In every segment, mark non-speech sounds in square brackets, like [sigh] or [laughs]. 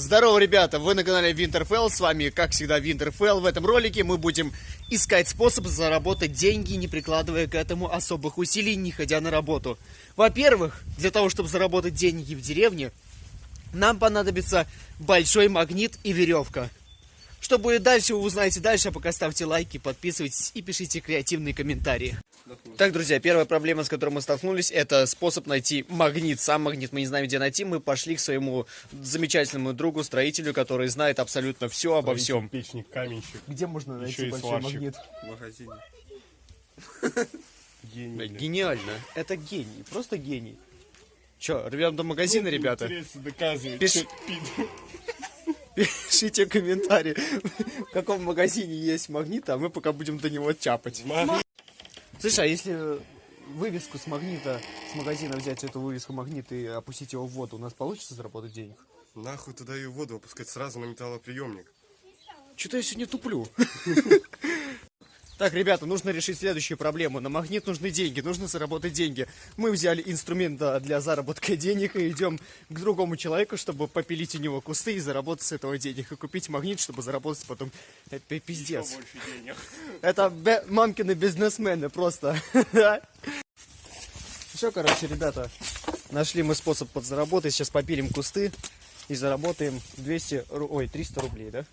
Здорово, ребята! Вы на канале Winterfell, с вами, как всегда, Winterfell. В этом ролике мы будем искать способ заработать деньги, не прикладывая к этому особых усилий, не ходя на работу. Во-первых, для того, чтобы заработать деньги в деревне, нам понадобится большой магнит и веревка. Что будет дальше, вы узнаете дальше, а пока ставьте лайки, подписывайтесь и пишите креативные комментарии. Так, друзья, первая проблема, с которой мы столкнулись, это способ найти магнит. Сам магнит мы не знаем, где найти. Мы пошли к своему замечательному другу, строителю, который знает абсолютно все обо всем. Печник, каменщик, Где можно найти еще большой сварщик магнит? в магазине. [laughs] Гений. Гениально. Это гений. Просто гений. Че, рвем до магазина, ребята? Интересно Пиш- пид- [laughs] Пишите комментарии, в каком магазине есть магнит, а мы пока будем до него чапать. Слушай, а если вывеску с магнита, с магазина взять эту вывеску магнита и опустить его в воду, у нас получится заработать денег? Нахуй туда ее воду опускать сразу на металлоприемник. Что-то я сегодня туплю. [laughs] Так, ребята, нужно решить следующую проблему. На магнит нужны деньги, нужно заработать деньги. Мы взяли инструмент для заработка денег и идем к другому человеку, чтобы попилить у него кусты и заработать с этого денег. И купить магнит, чтобы заработать потом. Это пи- пиздец. Это мамкины бизнесмены просто. [laughs] Все, короче, ребята, нашли мы способ подзаработать. Сейчас попилим кусты и заработаем 200, ру- ой, 300 рублей, да?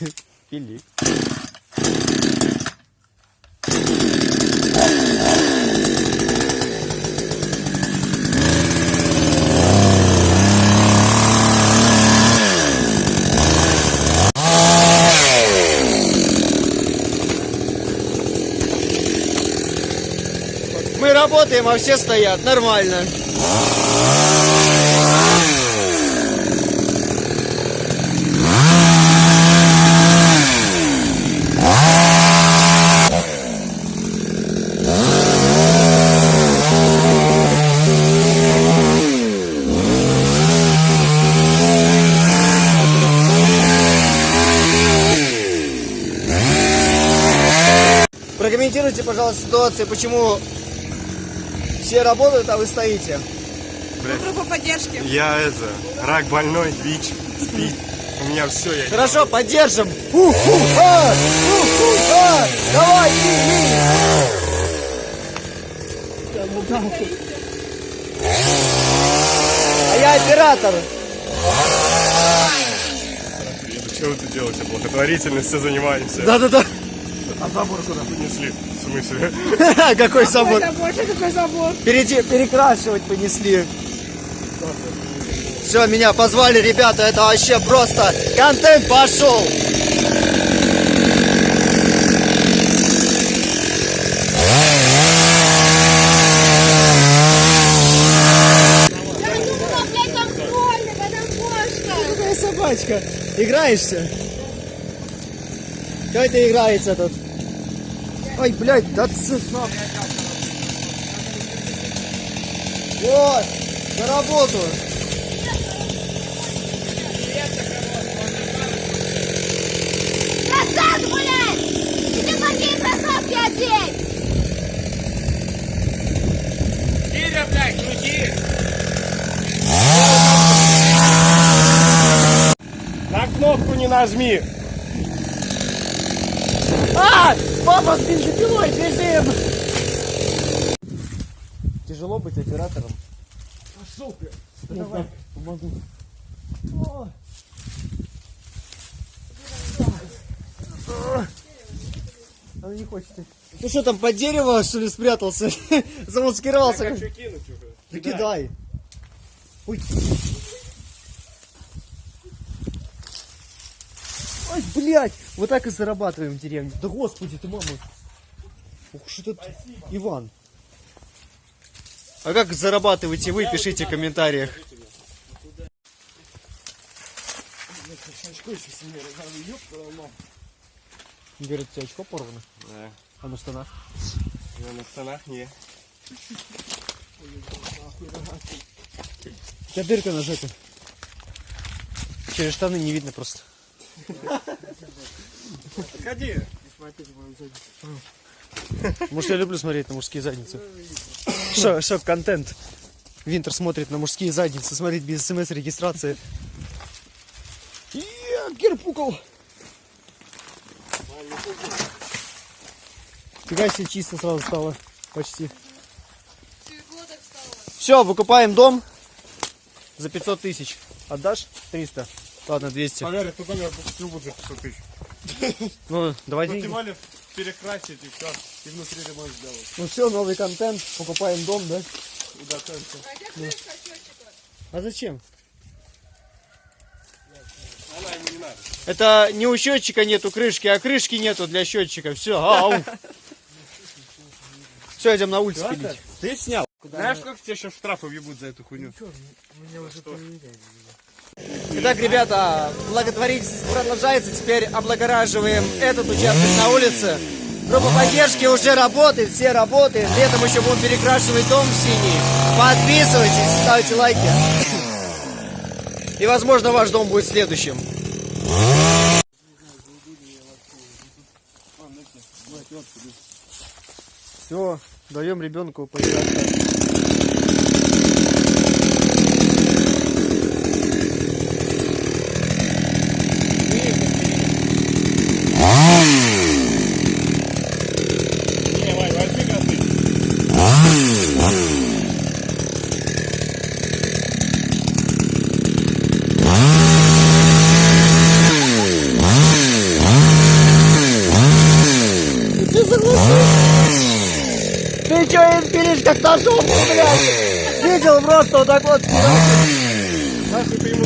[laughs] Пили. Мы работаем, а все стоят. Нормально. Прокомментируйте, пожалуйста, ситуацию, почему все работают, а вы стоите. Группа поддержки. Я это, рак больной, бич, спит. У меня все, я Хорошо, поддержим. Уху-ха! Уху-ха! Давай, пили! А я оператор. Что вы тут делаете? Благотворительностью занимаемся. Да-да-да. А забор куда понесли? В смысле? [laughs] Какой собор? Это больше какой забор. Переди- перекрашивать понесли. Все, меня позвали, ребята, это вообще просто контент пошел. Собачка? Играешься? Кто это играется тут? Ой, блядь, да цифра. Вот, на работу. Назад, блядь! Ты какие кроссовки одеть? Киря, блядь, крути! На кнопку не нажми! А! Папа с бензопилой, бежим! Тяжело быть оператором. Пошел ты! Давай, помогу. О. Она не хочет. Ну что там, под дерево, что ли, спрятался? [laughs] Замаскировался. Хочу кинуть уже. Да кидай. Ой. Ой, блядь, вот так и зарабатываем в деревне. Да господи ты, мама. Ух, что тут Иван. А как зарабатываете вы, пишите в комментариях. Говорят, у тебя очко порвано. Да. А на штанах? Я на штанах не. У тебя дырка на жопе. Через штаны не видно просто. Ходи. Может, я люблю смотреть на мужские задницы. Шо, шо, контент. Винтер смотрит на мужские задницы, смотрит без смс-регистрации. Герпукал. Фига себе чисто сразу стало. Почти. Все, выкупаем дом за 500 тысяч. Отдашь? 300. Ладно, 200. Поверь, тут номер будет за 500 тысяч. Ну, давай Ну, деньги. более перекрасить и все. И внутри ремонт сделать. Ну все, новый контент. Покупаем дом, да? И конца. А зачем? Она ему не надо. Это не у счетчика нету крышки, а крышки нету для счетчика. Все, ау. Все, идем на улицу пилить. Ты снял. Знаешь, сколько тебе сейчас штрафы въебут за эту хуйню? Итак, ребята, благотворительность продолжается. Теперь облагораживаем этот участок на улице. Группа поддержки уже работает, все работают. Летом еще будем перекрашивать дом в синий. Подписывайтесь, ставьте лайки. И, возможно, ваш дом будет следующим. Все, даем ребенку поиграть. Ты чё им пилишь как ножом, блядь? Видел просто вот так вот. Нахуй ты ему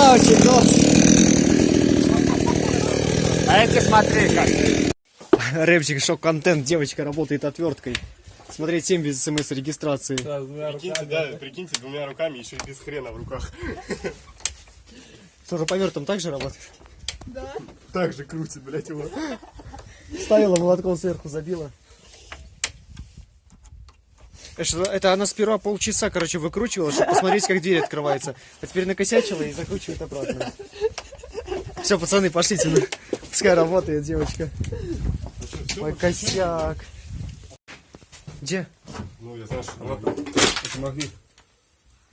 Красавчик, ну. А эти смотри как. Рэпчик, шок-контент, девочка работает отверткой. Смотреть 7 без смс-регистрации. Прикиньте, да, прикиньте, двумя руками, еще и без хрена в руках. Тоже повертом так же работает? Так же крутит, блядь, его. Ставила молотком сверху, забила. Это Это она сперва полчаса, короче, выкручивала, чтобы посмотреть, как дверь открывается. А теперь накосячила и закручивает обратно. Все, пацаны, пошлите. ну. Пускай работает девочка. Ой, косяк. Где? Ну, я знаю, что вот это магнит.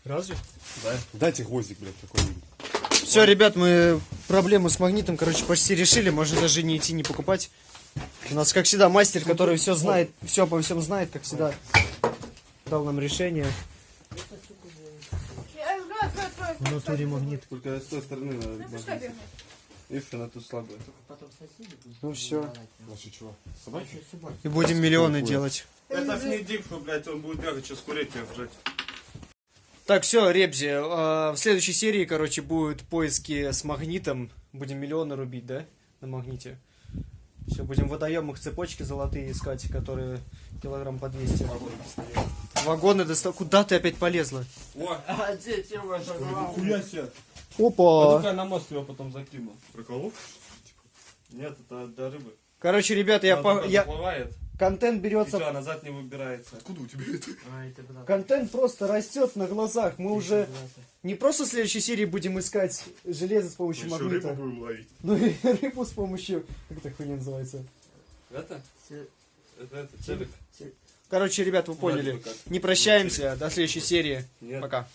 Разве? Да. Дайте гвоздик, блядь, какой-нибудь. Все, ребят, мы проблему с магнитом, короче, почти решили. Можно даже не идти, не покупать. У нас, как всегда, мастер, который все знает, все обо всем знает, как всегда, дал нам решение. В натуре магнит. Только с той стороны надо. Видишь, она тут слабая. Ну все. Наши чего? Собаки? И будем миллионы делать. Это не дип, что, блядь, он будет бегать, сейчас курить тебя вжать. Так, все, Ребзи, э, в следующей серии, короче, будут поиски с магнитом. Будем миллионы рубить, да? На магните. Все, будем в водоемах цепочки золотые искать, которые килограмм по 200. Вагоны достал. Куда ты опять полезла? О, [laughs] А где тема хуя себе. Опа! я на мост его потом закину. Приколов? Нет, это для рыбы. Короче, ребята, я, Она по- туда я... заплывает, контент берется все, назад не выбирается. Откуда у тебя это? Контент просто растет на глазах. Мы уже не просто в следующей серии будем искать железо с помощью Еще магнита, рыбу будем ловить. ну и [laughs] рыбу с помощью... Как эта хуйня называется? Это? Это, это телек. Короче, ребят, вы поняли. Не прощаемся. До следующей серии. Нет. Пока.